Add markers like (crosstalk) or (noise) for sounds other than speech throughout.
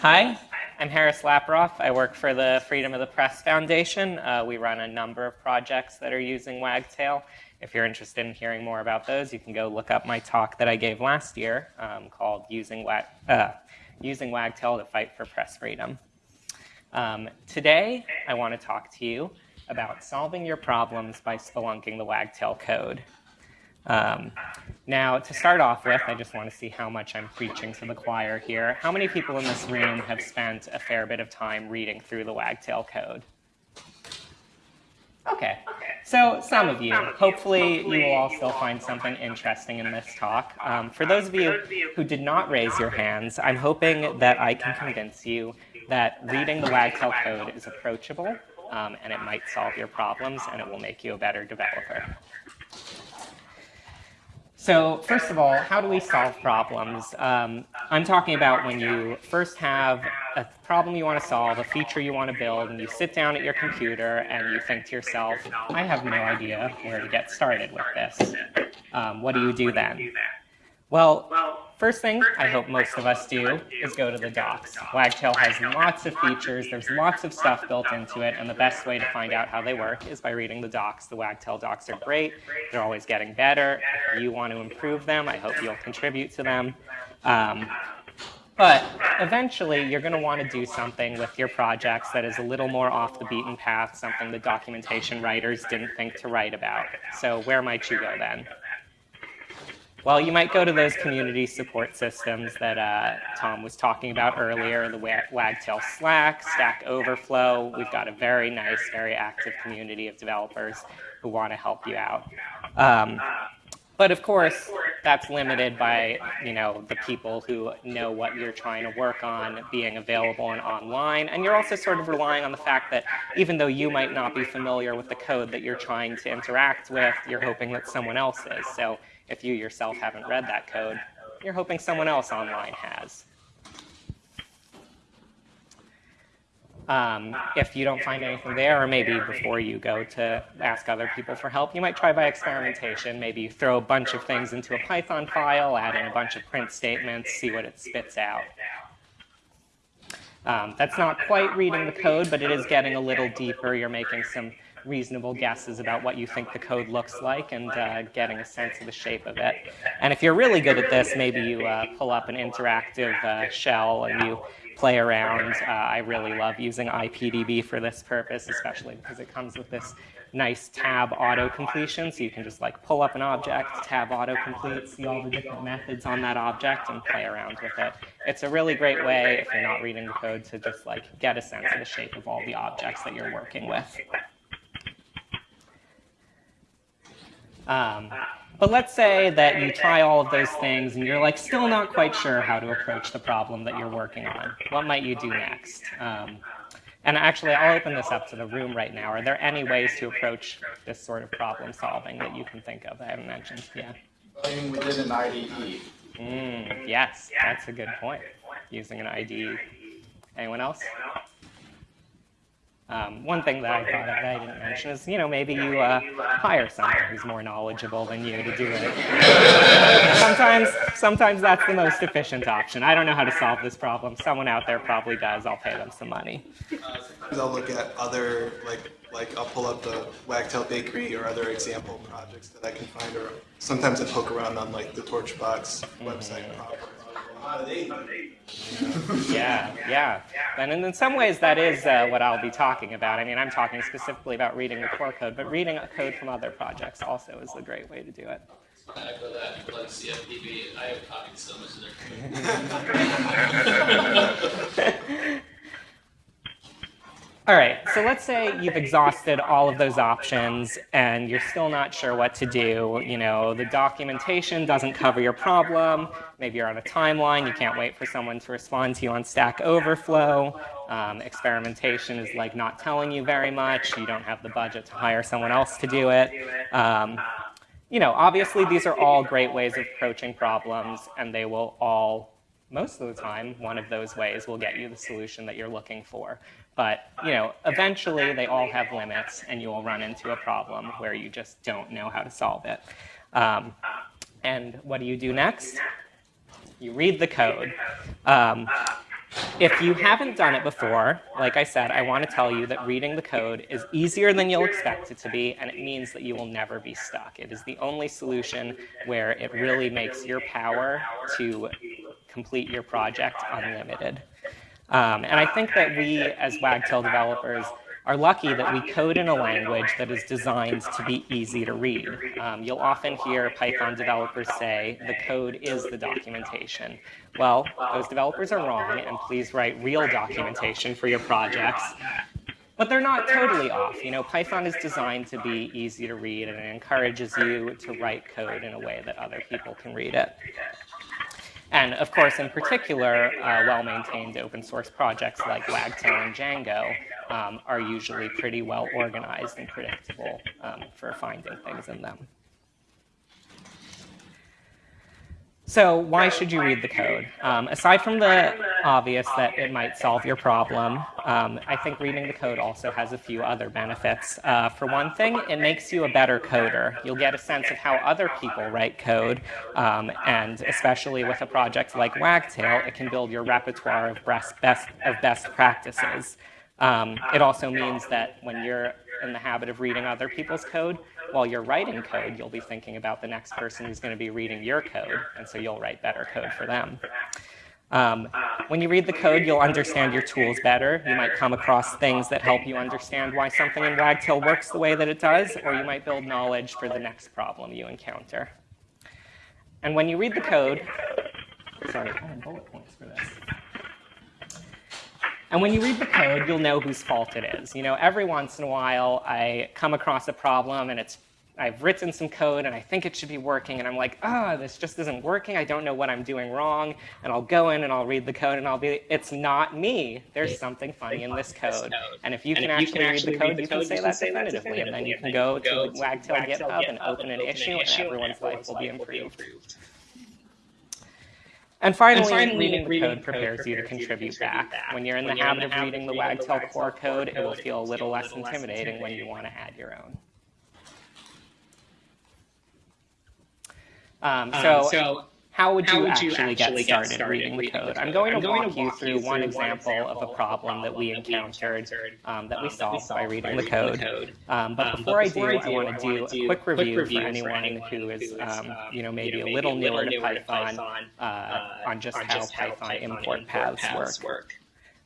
Hi, I'm Harris Lapiroff. I work for the Freedom of the Press Foundation. Uh, we run a number of projects that are using Wagtail. If you're interested in hearing more about those, you can go look up my talk that I gave last year um, called Using, Wag uh, Using Wagtail to Fight for Press Freedom. Um, today, I want to talk to you about solving your problems by spelunking the Wagtail code. Um, now, to start off with, I just want to see how much I'm preaching to the choir here. How many people in this room have spent a fair bit of time reading through the Wagtail code? Okay, so some of you. Hopefully you will all still find something interesting in this talk. Um, for those of you who did not raise your hands, I'm hoping that I can convince you that reading the Wagtail code is approachable um, and it might solve your problems and it will make you a better developer. So first of all, how do we solve problems? Um, I'm talking about when you first have a problem you want to solve, a feature you want to build, and you sit down at your computer and you think to yourself, I have no idea where to get started with this. Um, what do you do then? Well, first thing I hope most of us do is go to the docs. Wagtail has lots of features, there's lots of stuff built into it, and the best way to find out how they work is by reading the docs. The Wagtail docs are great, they're always getting better. If you want to improve them, I hope you'll contribute to them. Um, but eventually, you're going to want to do something with your projects that is a little more off the beaten path, something the documentation writers didn't think to write about. So where might you go then? Well, you might go to those community support systems that uh, Tom was talking about earlier, the Wagtail Slack, Stack Overflow. We've got a very nice, very active community of developers who want to help you out. Um, but of course, that's limited by you know the people who know what you're trying to work on being available and online. And you're also sort of relying on the fact that even though you might not be familiar with the code that you're trying to interact with, you're hoping that someone else is. So if you yourself haven't read that code, you're hoping someone else online has. Um, if you don't find anything there, or maybe before you go to ask other people for help, you might try by experimentation. Maybe you throw a bunch of things into a Python file, add in a bunch of print statements, see what it spits out. Um, that's not quite reading the code, but it is getting a little deeper. You're making some reasonable guesses about what you think the code looks like and uh, getting a sense of the shape of it. And if you're really good at this, maybe you uh, pull up an interactive uh, shell and you play around. Uh, I really love using IPDB for this purpose, especially because it comes with this nice tab auto-completion, so you can just like pull up an object, tab auto-complete, see all the different methods on that object, and play around with it. It's a really great way, if you're not reading the code, to just like get a sense of the shape of all the objects that you're working with. Um, but let's say that you try all of those things and you're like still not quite sure how to approach the problem that you're working on. What might you do next? Um, and actually, I'll open this up to the room right now. Are there any ways to approach this sort of problem solving that you can think of? I haven't mentioned. Yeah. Playing within an IDE. Mm, yes, that's a good point. Using an IDE. Anyone else? Um, one thing that I thought of that I didn't mention is, you know, maybe you uh, hire someone who's more knowledgeable than you to do it. sometimes, sometimes that's the most efficient option. I don't know how to solve this problem. Someone out there probably does. I'll pay them some money. I'll look at other, like, like I'll pull up the Wagtail Bakery or other example projects that I can find, or sometimes I poke around on like the Torchbox website. Mm -hmm. Yeah, yeah. And in some ways, that is uh, what I'll be talking about. I mean, I'm talking specifically about reading the core code, but reading code from other projects also is a great way to do it. I echo that, like CFPB, I have copied so much of their code. (laughs) All right, so let's say you've exhausted all of those options and you're still not sure what to do. You know, the documentation doesn't cover your problem. Maybe you're on a timeline. You can't wait for someone to respond to you on Stack Overflow. Um, experimentation is like not telling you very much. You don't have the budget to hire someone else to do it. Um, you know, obviously these are all great ways of approaching problems and they will all most of the time, one of those ways will get you the solution that you're looking for. But you know, eventually they all have limits and you will run into a problem where you just don't know how to solve it. Um, and what do you do next? You read the code. Um, If you haven't done it before, like I said, I want to tell you that reading the code is easier than you'll expect it to be, and it means that you will never be stuck. It is the only solution where it really makes your power to complete your project unlimited. Um, and I think that we, as Wagtail developers, are lucky that we code in a language that is designed to be easy to read. Um, you'll often hear Python developers say the code is the documentation. Well, those developers are wrong, and please write real documentation for your projects. But they're not totally off. You know, Python is designed to be easy to read, and it encourages you to write code in a way that other people can read it. And of course, in particular, uh, well-maintained open source projects like Wagtail and Django um, are usually pretty well organized and predictable um, for finding things in them. So why should you read the code? Um, aside from the obvious that it might solve your problem, um, I think reading the code also has a few other benefits. Uh, for one thing, it makes you a better coder. You'll get a sense of how other people write code, um, and especially with a project like Wagtail, it can build your repertoire of best, best, of best practices. Um, it also means that when you're in the habit of reading other people's code, while you're writing code, you'll be thinking about the next person who's going to be reading your code, and so you'll write better code for them. Um, when you read the code, you'll understand your tools better. You might come across things that help you understand why something in Wagtail works the way that it does, or you might build knowledge for the next problem you encounter. And when you read the code, sorry, I have bullet points for this. And when you read the code, you'll know whose fault it is. You know, every once in a while, I come across a problem and it's I've written some code and I think it should be working and I'm like, ah, oh, this just isn't working. I don't know what I'm doing wrong. And I'll go in and I'll read the code and I'll be, it's not me. There's something funny in this code. And if you can actually read the code, you can say that definitively. And then you can go to Wagtail GitHub and open an issue and everyone's life will be improved. And finally, and finally reading, reading the code prepares you to contribute back. back. When you're in when the habit of reading the Wagtail core code, it will feel a little less intimidating when you want to add your own. Um, so, um, so how would you, how would actually, you actually, get, started get started reading the code? I'm going, I'm to, walk you through one example, of a problem that we encountered um, that we solved by reading the code. Um, but um, before, I do, I want to do a quick review for anyone who is, um, you know, maybe a little newer to Python uh, on just how Python import paths work.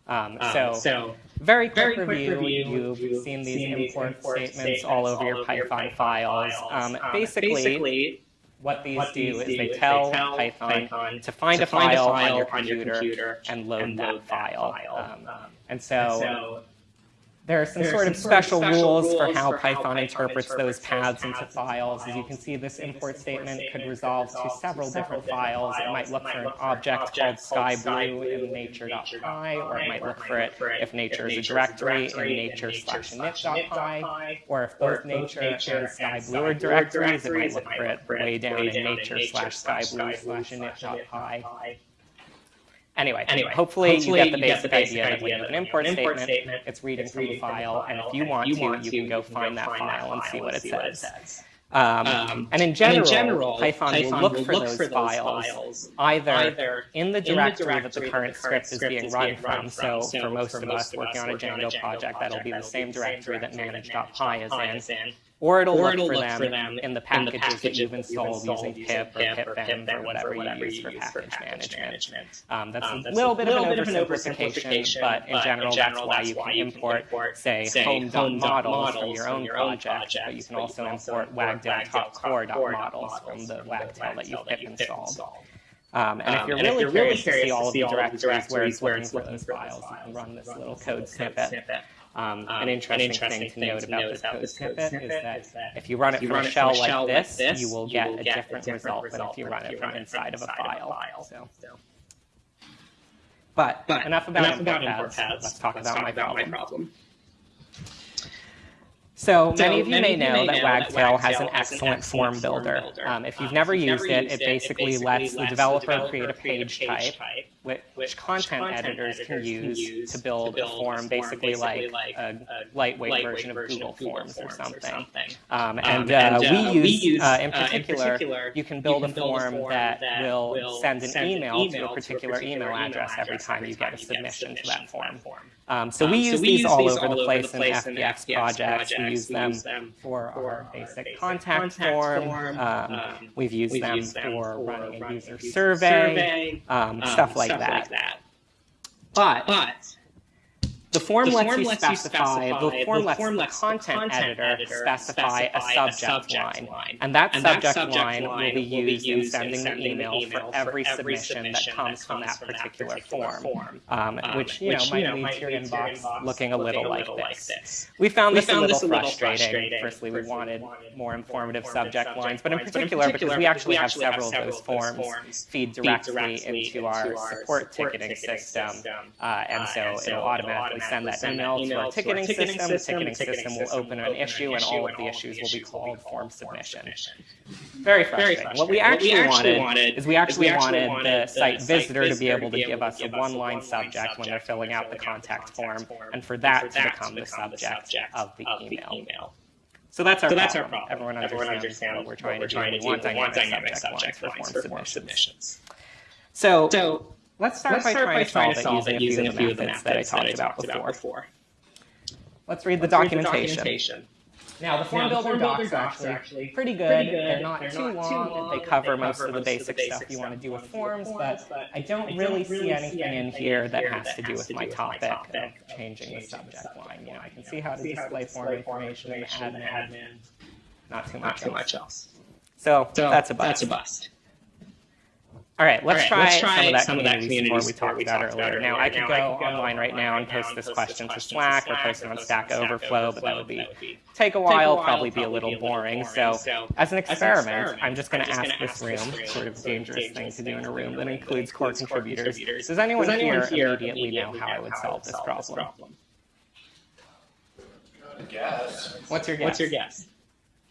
Um, so, so, very quick, very review. review. You've, seen these import, statements, all over your Python, Python files. Um, basically what these what do is do they, is tell, they tell Python, Python, to find, to a, find file a, file on your computer, on your computer and load, and load that, that, file. file. Um, and so, and so there are some, sort, of special, special rules, for how, for Python, Python interprets, interprets those paths into files. As you can see, this import statement could resolve to several different files. It might look for an object called skyblue in nature.py, or it might look for it if nature is a directory in nature slash init.py, or if both nature and skyblue are directories, it might look for it way down in nature slash skyblue slash init.py. Anyway, anyway hopefully, hopefully you get the basic, get the basic idea, idea that when you have an import, import statement, statement, it's reading it's from a file, and if you want, you to, you can go find that file and see what it says. Um, um, and in general, and in general Python, Python, will look, will for, look those for, those files, either, either in, the directory, in the directory that the current, script, is being run from. So, so, for most of us working on a Django project, that'll be the same directory that manage.py is in. Or it'll, or look, it'll for, look them for them in the packages, in the packages that you've installed, using pip or pipenv or whatever, whatever you use for package, package management. management. Um, that's um, a little, bit, little of an oversimplification, but in general, that's why you can import, say, home.models from your own project, but you can also import wagtail.core.models from the wagtail that you've pip installed. Um, and if you're um, really, if you're curious, really curious to see all of the directories where it's looking for those files, you can run this little code snippet. Um, an, interesting an, interesting thing, to note about, this code, code snippet, is that if you run it from a shell, like, this, this, you will get, a, different result than if you run it from inside of a file. So. But, but enough about, enough import, about paths. import paths. Let's talk, Let's about, talk my, about my problem. So many of you may know that Wagtail has an excellent form builder. Um, if you've never used it, it basically lets the developer create a page type, which content editors can use to build a form, basically like a lightweight version of Google Forms or something. Um, and uh, we use, uh, in particular, you can build a form that will send an email to a particular email address every time you get a submission to that form. Um, so we use these all over the place in FPF projects. Use them for our basic contact form. Um, we've used them for running a user survey, um, stuff like that. But the form, The lets, form you lets you specify, the form the lets form the lets the content, content editor, editor specify, specify a a subject, subject line. line. And that And that subject, subject line, line will be used in sending the email email for every submission that comes from that particular particular form, um, Um, which, you know, which, might know, lead might to your lead to your inbox looking a little, like, like this. this. We found We this found a little this a little frustrating. Firstly, we wanted more informative subject lines, but in lines, but in particular, because we actually have several of those several of those forms feed directly into our support ticketing system. and so it'll it'll send that email to our ticketing system. The ticketing system will open an issue, and all of the issues will be called form submission. Very Very frustrating. What we actually, wanted, wanted is we actually wanted the site visitor to be able to give us a one-line subject when they're filling out the contact form, and for that to become the subject of the email. So that's our So that's our problem. problem. Everyone Everyone understands what we're trying to do. to We do. want We want dynamic subject subject lines for form submissions. submissions. So So let's start let's by start trying by to trying solve to it solve using a few of the methods that I talked about before. before. Let's read the Let's read the documentation. Now, the form Now, the builder form builder docs are actually pretty good. pretty good. They're not They're too not too long. long. They They cover cover most of the the basic basic stuff you want to stuff do with wanna do with forms, but but I don't I really see anything in here that has to do with my do with my topic of changing the subject line. You know, I can see how to See how to display form information in the admin. Not too much else. much else. So So that's a bust. That's a bust. All right, let's All right, try, let's try some of that some of that community support we community talked support about talked earlier. Now, earlier. I could Now, go I could go online right now and post this post question to questions Slack or post it on post Stack on Overflow, but that would be That would be take a while, while, probably be a little boring. So, as an experiment, experiment, I'm just going to ask this ask this room, room, sort of dangerous thing to do in a room that in a room includes core contributors. contributors. Does anyone here here immediately know how I would solve this problem? Guess. What's your guess? What's your guess?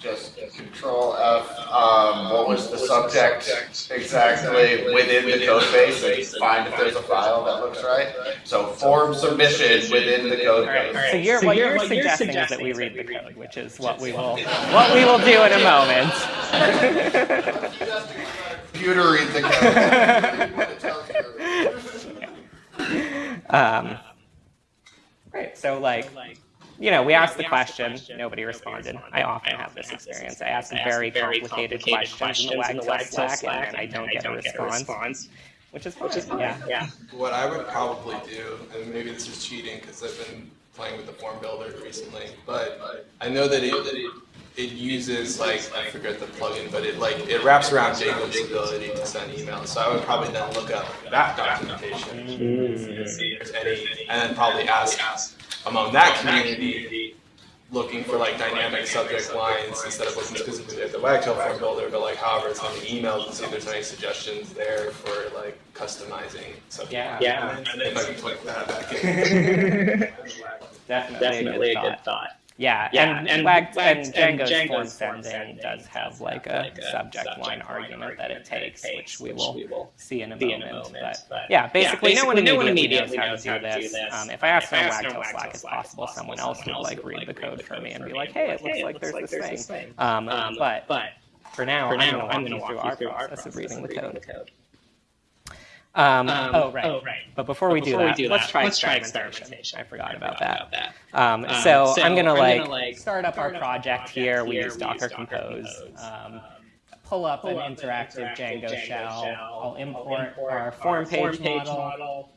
Just control F, um, what was the subject exactly within the code base and find if there's a file that looks right. So form submission within the code All right. base. So, you're, So what you're- you're, what you're suggesting is that we read the code, which is what we will what we will do in a moment. (laughs) Computer read the code. What it tells you. Um, right. So, like, you know, we asked the question, nobody responded. I often have this experience. I ask very complicated questions in the Wagtail Slack, and I don't get a response, which is fine. Yeah. Yeah. What I would probably do, and maybe this is cheating because I've been playing with the form builder recently, but I know that it it uses like I forget the plugin, but it like it wraps around Django's ability to send emails. So I would probably then look up that documentation, and see if there's any, and then probably ask among that community looking for like dynamic subject lines instead of looking specifically at the Wagtail form builder, but like however it's on the email to see if there's any suggestions there for like customizing subject. Yeah. Yeah. If I can put that back in. (laughs) (laughs) Definitely, Definitely a good thought. thought. Yeah, Yeah, and, and and and Django's, Django's form sending does have like a like a subject subject line line argument that it takes, which we will we will see in a see in moment. a moment, But yeah, basically, no one basically, no one immediately, immediately knows how to do this. this. Um, if I ask on Wagtail Slack, it's possible someone else would like read the code for me and be like, hey, it looks like there's this thing. Um, Um, but but for now, I'm going to walk you through our you through our process of reading the code. Um, Um, oh, right. Oh, right. But before we, But do, that, we do let's that, try let's try experimentation. I forgot I about forgot that. about Um, Um, so, so I'm gonna I'm like, gonna, like, start up our start our project project here. We here. use We Docker use Docker Compose. Compose. Um, pull up an up interactive interactive Django, Django shell. I'll import, import our form page, model. model.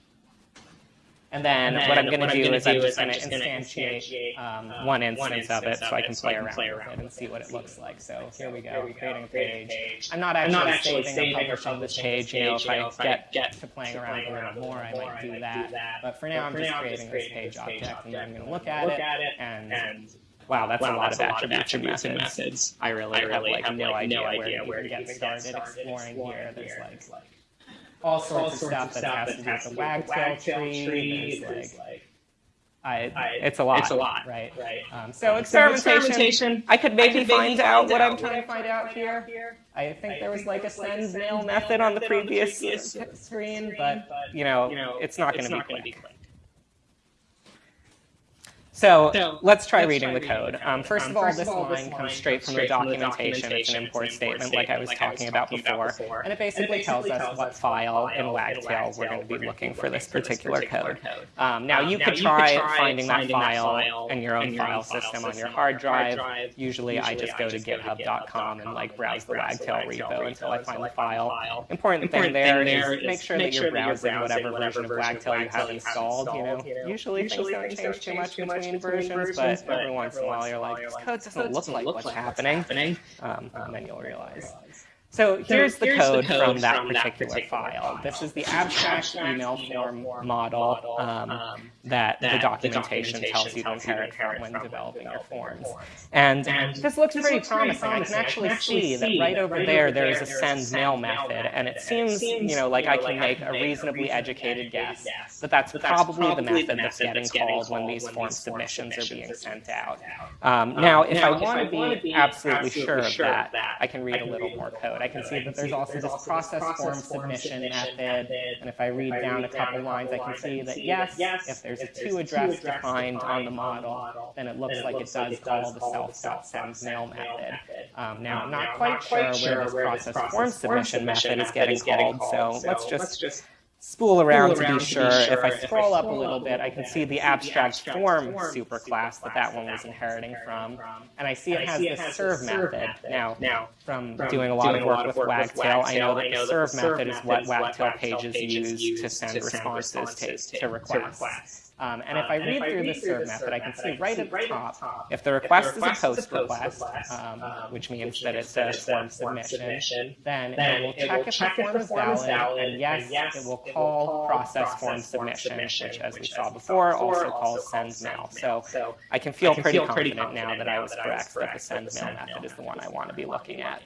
And then, And then what I'm going to do is I'm just going to instantiate um, um, one instance of it so I can play around with it and see what it looks like. So here we go, Here creating a a page. I'm not actually, saving, or publishing this page. You know, if I get, get to playing around with it more, I might do that. But for now, I'm just creating this page object, and I'm going to look at it, look at it, and wow, that's wow, a lot that's of a of attributes and attributes and methods. methods. I really I have really like have no like idea no where idea to where to get get started started exploring here. exploring There's here. like like all sorts all of sorts stuff of that stuff has that to do with has the to do with the wagtail tree. tree. There's like I, I- it's a lot. it's a lot, right? right? Um, so So experimentation. experimentation. I could maybe, maybe find, out what I'm trying to find out here. I think there was like a send mail method on the previous uh, screen, but you know, you know, it's not going to be quick. So, So, let's try let's reading try the reading code. the Um, code. first Um, of all, first this of all, line comes straight from the documentation. It's an import statement, like I was talking about before, and it basically tells us what file in Wagtail we're going to be looking for this particular code. Um, now, you could try finding that file in your own file system on your hard drive. Usually, I just go to github.com and like browse the Wagtail repo until I find the file. Important thing there is make sure that you're browsing whatever version of Wagtail you have installed. You know, usually things don't change too much between versions, but every once in a while you're like, this code doesn't look like what's happening, um, and then you'll realize. So here's the code from that particular file. This is the abstract email form model um, that the documentation tells you to inherit from when developing your forms. And this looks pretty promising. I can actually see that right over there there is a send mail method, and it seems, you know, like I can make a reasonably educated guess that that's probably the method that's getting called when these form submissions are being sent out. Um, now, if I want to be absolutely sure of that, I can read a little more code. I can see that there's also this process form submission method, and if I read down a couple lines, I can see that yes, if there's a two address defined on the model, then it looks like it does call the self.sendMail method. Um, now, I'm not quite sure where this process form submission method is getting called, so let's just spool around to be sure. If I scroll up a little bit, I can see the abstract form superclass that that one was inheriting from, and I see it has this serve method. Now, from doing a lot of work with Wagtail, I know that the serve method is what Wagtail pages use to send responses to, to requests. Um, and if I read through the serve method, I can see right at the top, if the request is a post request, um, which means that it's a form submission, then it will check if the form is valid, and yes, it will call process form submission, which, as we saw before, also calls send mail. So I can feel pretty confident now that I was correct that the send mail method is the one I want to be looking at.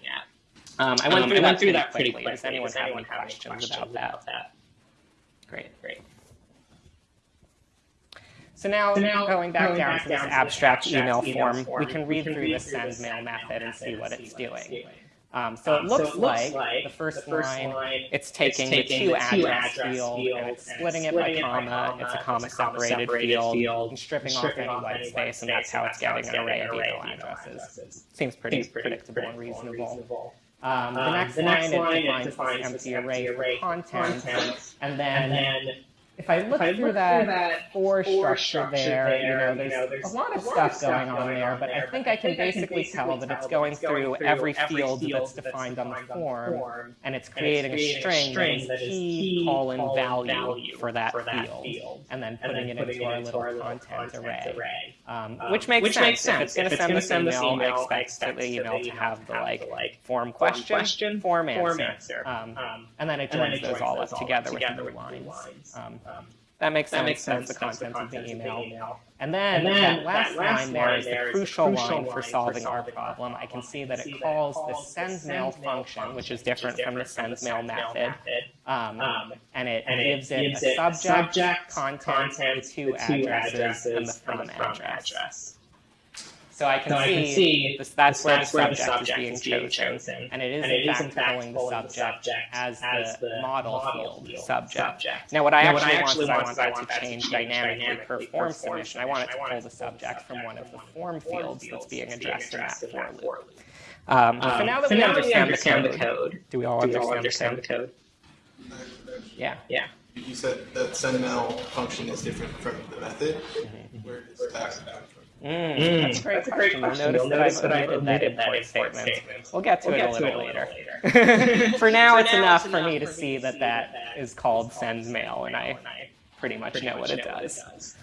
Um, I went through that pretty quickly. Does anyone have any questions about that? Great. Great. So now, So now, going back going down back to this down to abstract, email, email form, we can read we can through the send mail method and see what it's what it's doing. doing. Um, so it Um, looks, so it looks like, like the first, the first line, line, it's taking, it's taking the to address address field, field and it's splitting it by it comma, it's a comma a comma separated separated field, field, and stripping, stripping off any white space, and that's how it's getting an array of email addresses. Seems pretty predictable and reasonable. Um, the Um, next the next line, it it defines defines this this empty array array content, content, and then And then if I look if I through look that, through that structure structure there, you know, there's, you know, there's a lot of a lot stuff going stuff on going there, on but I there, think but I can think I can basically tell that it's going through every field that's defined on the form, and it's creating a string that is key colon value for that field, and then putting it into our little content array. Um, Um, which makes which sense. If it's going to send this email, I expect the email to have the like form question, form answer, um, Um, and then it joins those all up together with with new lines. Um, that makes that sense. makes sense. That's the content of the content of the email. email. And then, And then that last that last line there is the there is the crucial crucial line for solving our problem. I can see that it calls the send mail function, which is different from the send mail method. Um, Um, and it gives it a subject, content, the two addresses, and the from address. Address. So I can So I see, can see this, that's, where, that's the where the subject, subject is is being being chosen. chosen. And it is, And in it is fact, in fact pulling the pulling the subject subject as as the the model model field field subject. subject. Now, what I Now, what actually I want actually is I want want is I that want to that to change change dynamically dynamically per per form form submission. I want it to submission. I pull want the it to pull the subject from one of the form of the form fields that's being addressed in that addressed in for loop. Um, so Um, now that so we now that we understand, understand the the code, code, do we all do we all understand, understand the code? Yeah. Yeah. You said that send mail function is different from the method. Where does that come from? Mm, Mm, that's a great that's a great question. You'll notice that I've that omitted that omitted that import import statement. statement. We'll get to We'll it a get to little it a later. little later. (laughs) (laughs) for now, For it's now, enough it's for me to for see that that is called send mail, and I pretty much pretty know much what it know what does.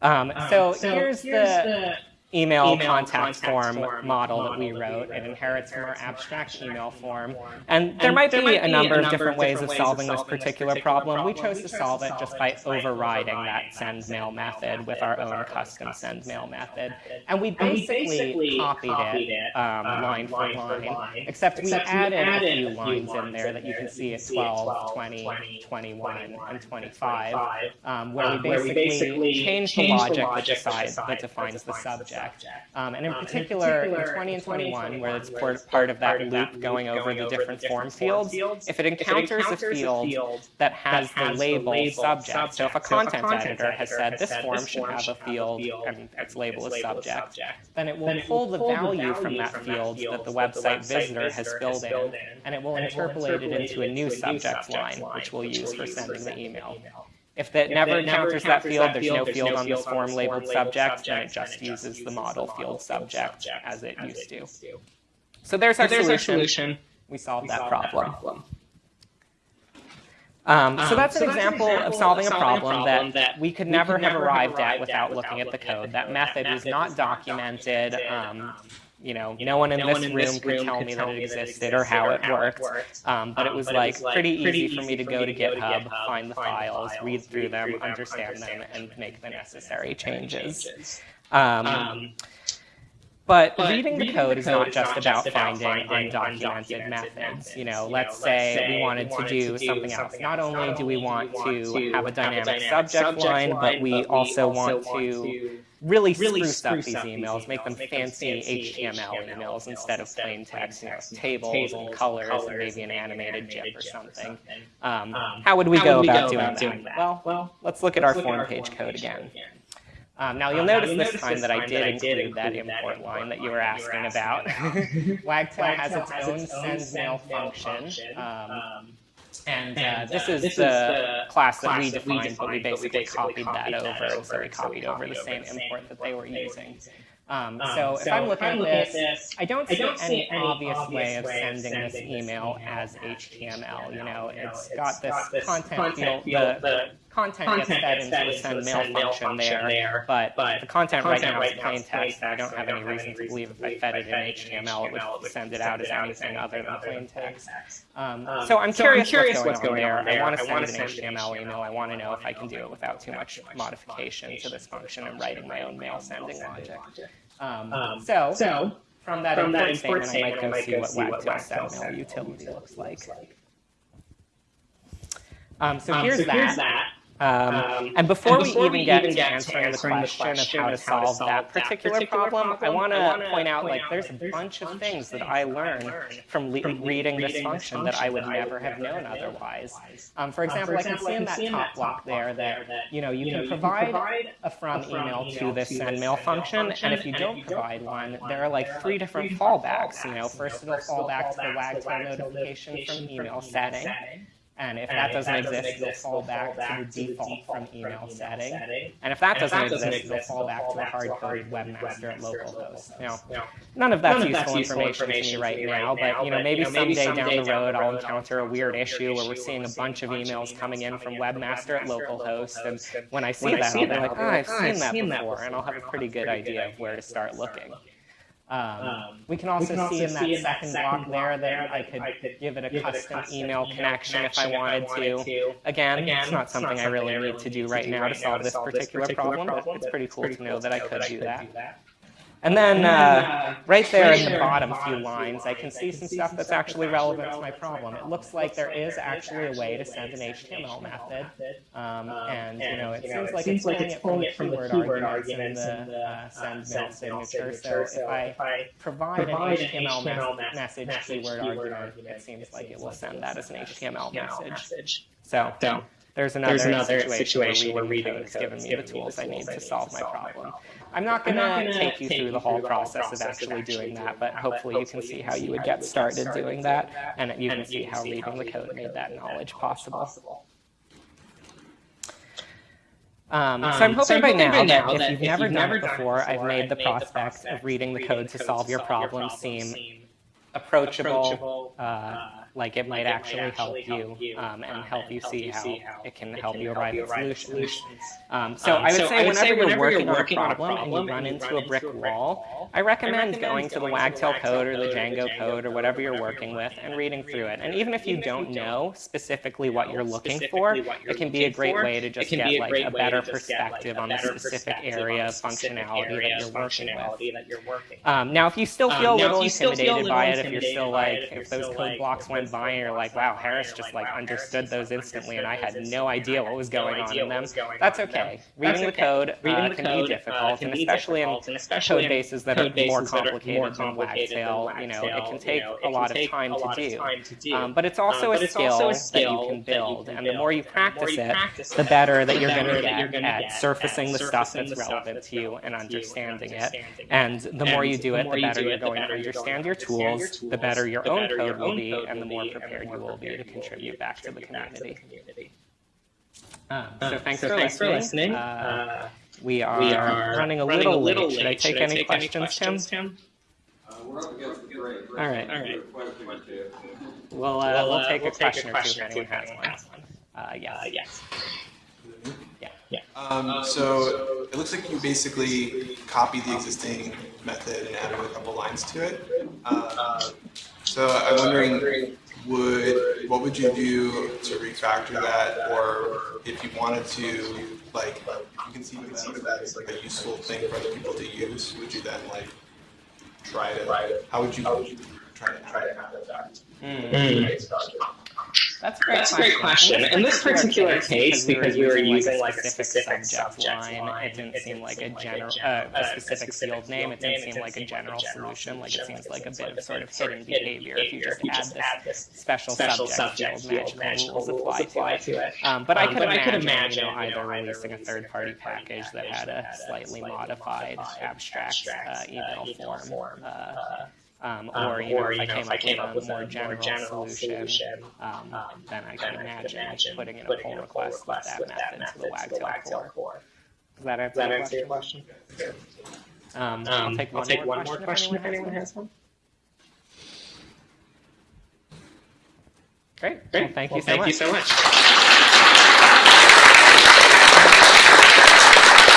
Um, Um, so, so here's, here's the, the email contact form model that we wrote. It inherits from our abstract email form. And there might be a number of different ways of solving this particular problem. We chose to solve it just by overriding that send mail method with our own custom send mail method. And we basically copied it um, line for line, except we added a few lines in there that you can see at 12, 20, 21, and 25, um, where we basically changed the logic decides, that defines the subject. Um, and in particular, in 20 and 21, where it's part of that loop going over the different form fields, if it encounters a field that has the label subject, so if a content editor has said this form should have a field and its label is subject, then it will pull the value from that field that the website visitor has filled in, and it will interpolate it into a new subject line, which we'll use for sending the email. If that never encounters that field, there's no field on this form labeled subject, then it just uses the model field subject as it used to. So there's our solution. We solved that problem. Um, so that's an example of solving a problem that we could never have arrived at without looking at the code. That method was not documented. Um, you know, no one in, no this, one in room this room could tell me that it existed or how it worked. Um, but it was like pretty easy for me to go to GitHub, find the files, read through them, understand them, and make the necessary changes. Um, um, but, but reading, the code is not just about finding undocumented methods. You know, let's say we wanted to do something else. Not only do we want to have a dynamic subject line, but we also want to really, really spruce, up these emails, make them fancy HTML emails instead of plain text, you know, tables and colors and maybe an animated GIF or something. Um, um, how would we go about doing that? Well, let's look at our form page code again. Um, now you'll notice this time that I did include that import line that you were asking about. (laughs) (laughs) Wagtail has its own send mail function. Um, and, uh, uh, this is this the, the class that we defined, defined but we basically, but we basically copied, copied, that, over. over. So we copied over the same import that they were using. Um, um, so, if I'm looking, I'm at, this, I don't see, I don't any, any obvious, obvious way of sending, sending this email, email as HTML. You know, it's, it's got this, got this content, content field, the, the content, content gets fed into the send mail function, there, there, but, but the content, right now is plain text, I don't have any reason to believe if I fed it in HTML, it would send it out as anything other than plain text. Um, um, so I'm curious, what's, going on there. I want to send an HTML email. I want to know if I can do it without too much modification to this function and writing my own mail sending logic. Um, um, so, so, from that from import, import statement, I might go see what send utility looks like. Um, so, here's, so that. here's that. Um, um, and before, and before we, we even get to answering, answering the, question question of how to solve, solve that particular, particular problem, problem, I want to point out like there's a bunch of things that I learned from, from reading this function that I would never have known otherwise. Um, for example, um, for I can see in that top block there that you know you, can, provide, a from email, email to this send mail function, and if you don't provide one, there are like three different fallbacks. You know, first it'll fall back to the wagtail notification from email setting. And if and that doesn't, that exist, exist, they'll fall back, back to the default, from email, setting. setting. And if that, and doesn't, if that exist, exist, they'll fall back to a hard-coded webmaster at localhost. Now, none of that's, none useful, that's useful information, to me right now, but you know, maybe, someday, someday down the road I'll encounter a weird issue where we're seeing a bunch of emails coming in from webmaster at localhost, and when I see that, I'll be like, oh, I've oh, seen that before, and I'll have a pretty good idea of where to start looking. Um, um, we can also, we can also see in that second, second block, there that I could, I could give it a give custom, it a custom email, email connection, if I wanted, if I wanted to. Again, Again, it's not something, it's not I really need to do right now to solve this particular, problem, problem, but it's pretty cool, pretty to know that I could do that. And then uh, right there in the bottom few lines, I can see some stuff that's actually relevant to my problem. It looks like there is actually a way to send an HTML method. Um, and, you know, it seems like it's pulling it from the keyword arguments in the uh, send mail signature. So if I provide an HTML message keyword argument, it seems like it will send that as an HTML message. So there's another, there's another situation, situation where reading code has given me the tools I need to solve my problem. I'm not going to take you through the whole process of actually doing that, but hopefully you can see how you would get started doing that, and you can see how reading the code made that knowledge possible. Um, so I'm hoping, so I'm by, now by now that if you've never, done, it before, I've made the prospect of reading the code to solve your problem seem approachable, uh, like it might actually help you um, and help you see how it can help you arrive at solutions. Um, so I would say whenever you're working on a problem and you run into a brick wall, I recommend going to the Wagtail code or the Django code or whatever you're working with and reading through it. And even if you don't know specifically what you're looking for, it can be a great way to just get like a better perspective on the specific area of functionality that you're working with. Um, now, if you still feel a little intimidated by it, if you're still like, if those code blocks went and you're like, wow, Harris just like understood those instantly and I had no idea what was going on in them, that's okay. Reading the code uh, can be difficult, and especially in code bases that are more complicated than Wagtail, you know, it can take a lot of time to do. Um, but it's also a skill that you can build, and the more you practice it, the better that you're going to get at surfacing the stuff that's relevant to you and understanding it. And the more you do it, the better you're going to understand your tools, the better your own code will be, and the more prepared you will be to contribute back to the community. Um, so thanks, for, listening. Uh, we are, running a little, late. Should I take, any, questions, Tim? Uh, we're up against the break. All right. All right. Question or two. We'll, uh, we'll take a question or two if anyone has one. Uh, yes. yes. Um, so it looks like you basically copied the existing method and added a couple lines to it. Uh, so I'm wondering, would what would you do to refactor that, or if you wanted to, like, you can see that as like a useful thing for other people to use, would you then like try to? How would you try to try to have that? That's a great, That's a great question. In this particular case, because we were using like a specific subject line, it didn't seem like a general, uh, a specific field name. It didn't seem like a general solution. Like it seems like a bit of sort of hidden behavior if you just add this special subject field magical rules apply to it. Um, but I could imagine, you know, either releasing a third-party package that had a slightly modified abstract uh, email form. Uh, um, or, you know, if I came up with a more general, solution, um, then I can imagine putting in a pull request with that method into the Wagtail core. Does that answer, your question? Um, I'll take one, more, one question more question if anyone has one. Great. Great. Well, thank, you, so thank much. you so much.